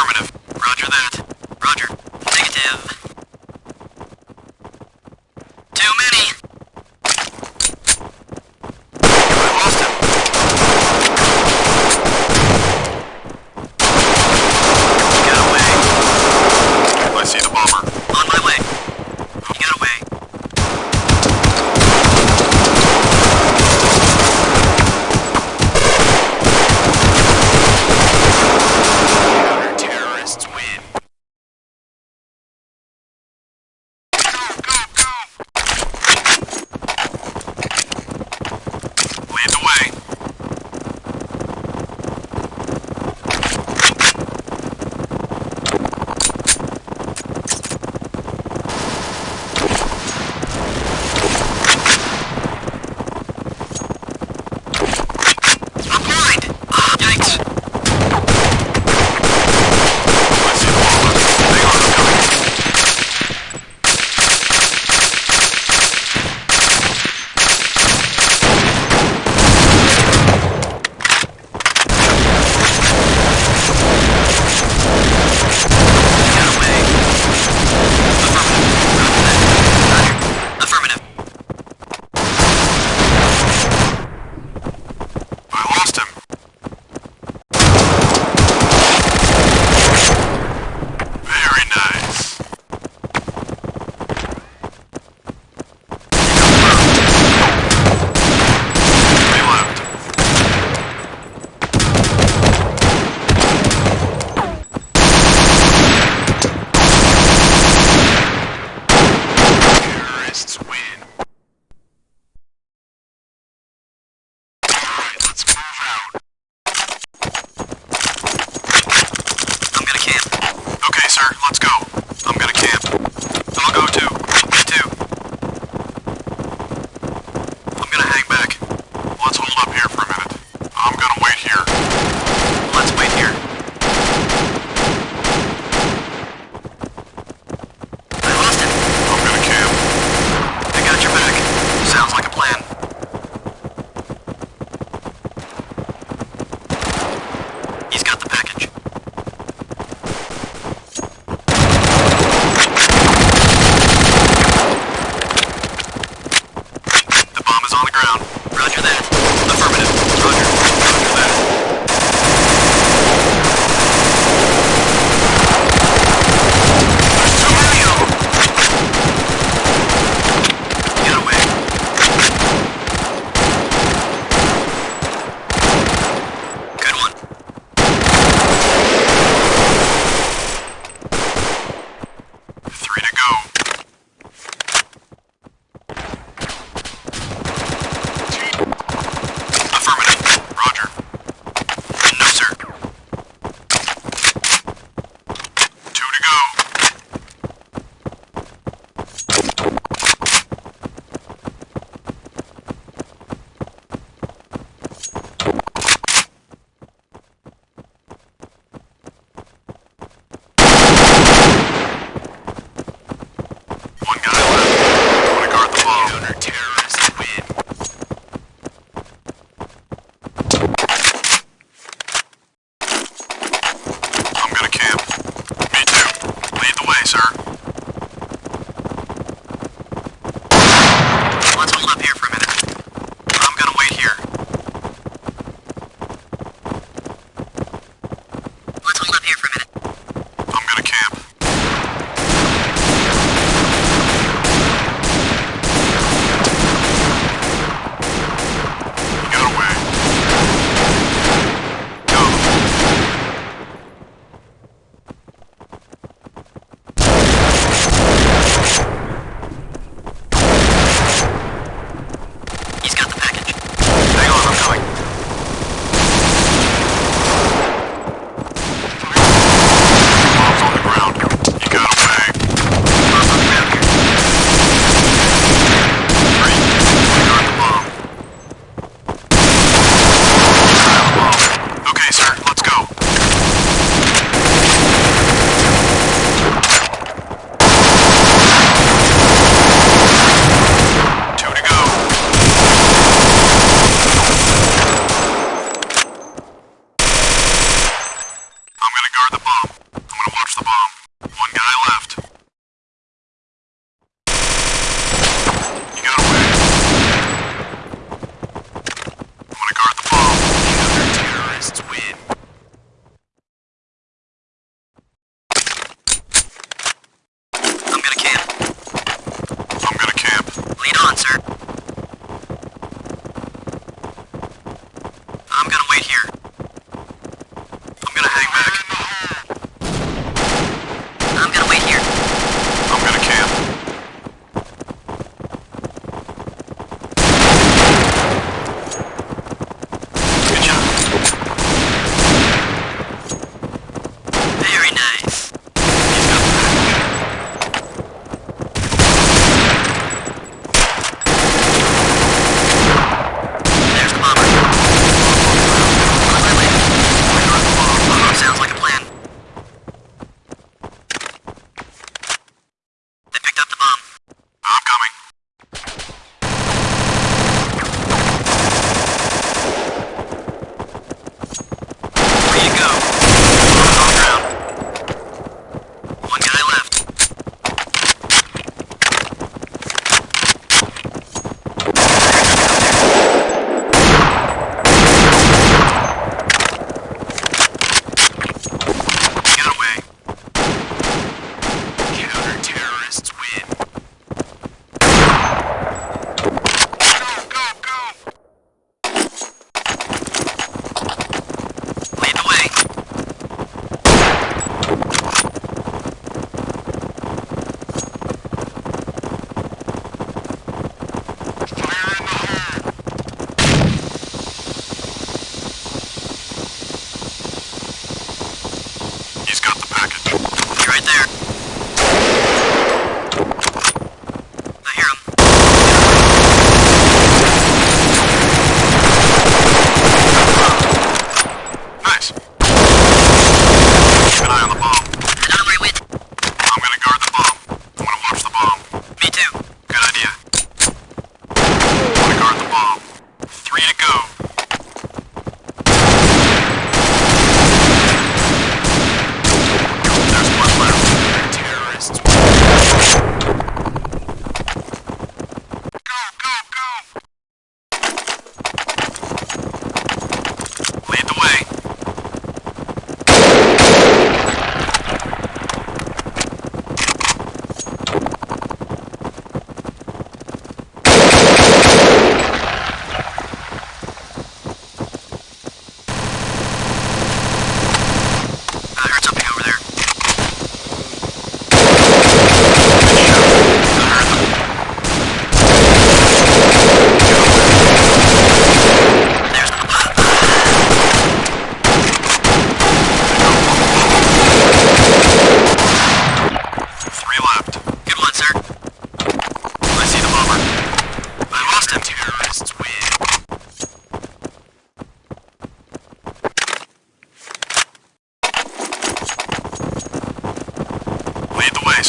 Affirmative.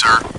Sir.